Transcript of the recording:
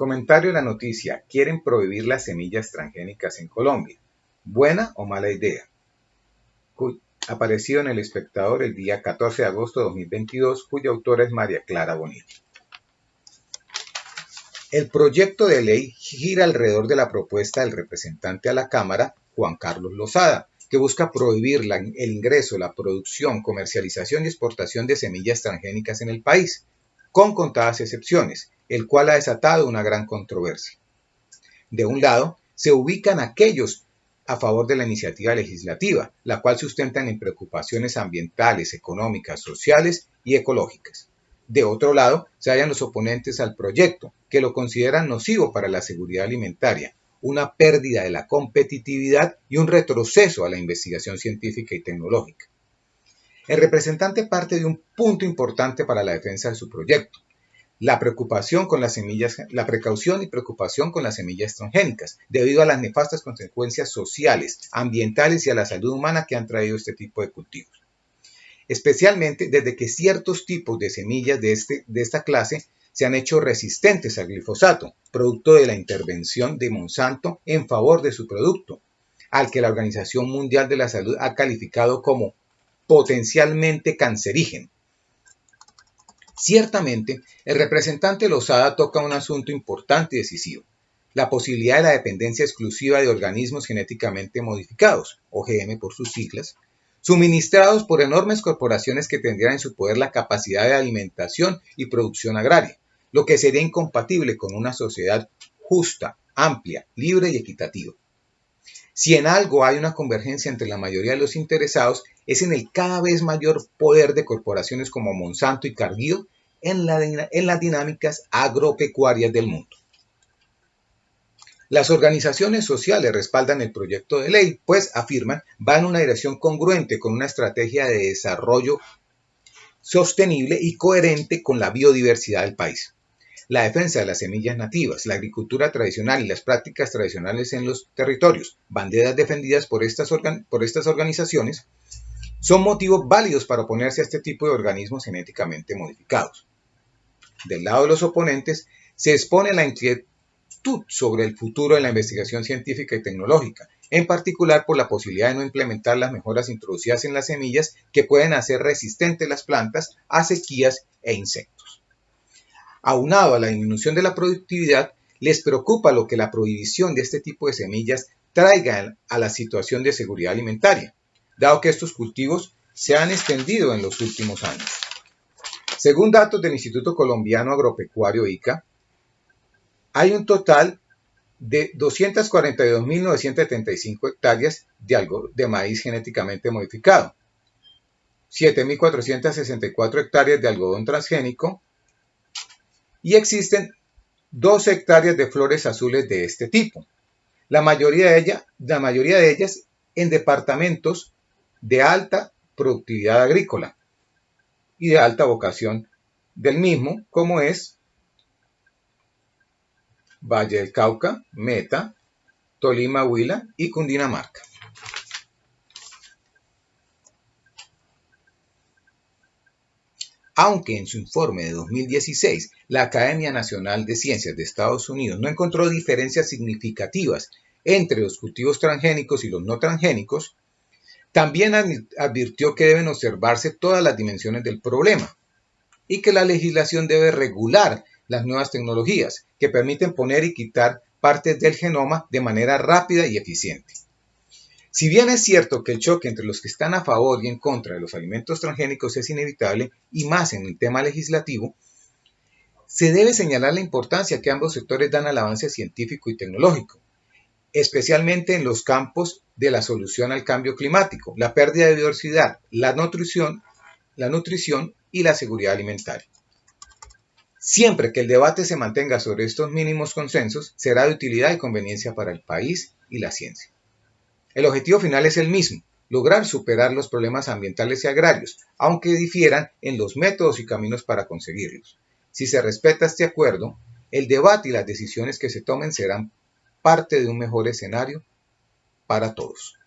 Comentario de la noticia. Quieren prohibir las semillas transgénicas en Colombia. ¿Buena o mala idea? Apareció en El Espectador el día 14 de agosto de 2022, cuya autora es María Clara Bonilla. El proyecto de ley gira alrededor de la propuesta del representante a la Cámara, Juan Carlos Lozada, que busca prohibir el ingreso, la producción, comercialización y exportación de semillas transgénicas en el país, con contadas excepciones, el cual ha desatado una gran controversia. De un lado, se ubican aquellos a favor de la iniciativa legislativa, la cual sustentan en preocupaciones ambientales, económicas, sociales y ecológicas. De otro lado, se hallan los oponentes al proyecto, que lo consideran nocivo para la seguridad alimentaria, una pérdida de la competitividad y un retroceso a la investigación científica y tecnológica. El representante parte de un punto importante para la defensa de su proyecto, la preocupación con las semillas, la precaución y preocupación con las semillas transgénicas, debido a las nefastas consecuencias sociales, ambientales y a la salud humana que han traído este tipo de cultivos. Especialmente desde que ciertos tipos de semillas de, este, de esta clase se han hecho resistentes al glifosato, producto de la intervención de Monsanto en favor de su producto, al que la Organización Mundial de la Salud ha calificado como potencialmente cancerígeno Ciertamente, el representante Lozada toca un asunto importante y decisivo, la posibilidad de la dependencia exclusiva de organismos genéticamente modificados, OGM por sus siglas, suministrados por enormes corporaciones que tendrían en su poder la capacidad de alimentación y producción agraria, lo que sería incompatible con una sociedad justa, amplia, libre y equitativa. Si en algo hay una convergencia entre la mayoría de los interesados, es en el cada vez mayor poder de corporaciones como Monsanto y Cargill en, las dinámicas agropecuarias del mundo. Las organizaciones sociales respaldan el proyecto de ley, pues afirman va en una dirección congruente con una estrategia de desarrollo sostenible y coherente con la biodiversidad del país la defensa de las semillas nativas, la agricultura tradicional y las prácticas tradicionales en los territorios, banderas defendidas por estas, organizaciones, son motivos válidos para oponerse a este tipo de organismos genéticamente modificados. Del lado de los oponentes, se expone la inquietud sobre el futuro de la investigación científica y tecnológica, en particular por la posibilidad de no implementar las mejoras introducidas en las semillas que pueden hacer resistentes las plantas a sequías e insectos aunado a la disminución de la productividad, les preocupa lo que la prohibición de este tipo de semillas traiga a la situación de seguridad alimentaria, dado que estos cultivos se han extendido en los últimos años. Según datos del Instituto Colombiano Agropecuario ICA, hay un total de 242.975 hectáreas de, de maíz genéticamente modificado, 7.464 hectáreas de algodón transgénico, y existen dos hectáreas de flores azules de este tipo. La mayoría de, la mayoría de ellas en departamentos de alta productividad agrícola y de alta vocación del mismo, como es Valle del Cauca, Meta, Tolima, Huila y Cundinamarca. Aunque en su informe de 2016 la Academia Nacional de Ciencias de Estados Unidos no encontró diferencias significativas entre los cultivos transgénicos y los no transgénicos, también advirtió que deben observarse todas las dimensiones del problema y que la legislación debe regular las nuevas tecnologías que permiten poner y quitar partes del genoma de manera rápida y eficiente. Si bien es cierto que el choque entre los que están a favor y en contra de los alimentos transgénicos es inevitable, y más en el tema legislativo, se debe señalar la importancia que ambos sectores dan al avance científico y tecnológico, especialmente en los campos de la solución al cambio climático, la pérdida de biodiversidad, la nutrición, la nutrición y la seguridad alimentaria. Siempre que el debate se mantenga sobre estos mínimos consensos, será de utilidad y conveniencia para el país y la ciencia. El objetivo final es el mismo, lograr superar los problemas ambientales y agrarios, aunque difieran en los métodos y caminos para conseguirlos. Si se respeta este acuerdo, el debate y las decisiones que se tomen serán parte de un mejor escenario para todos.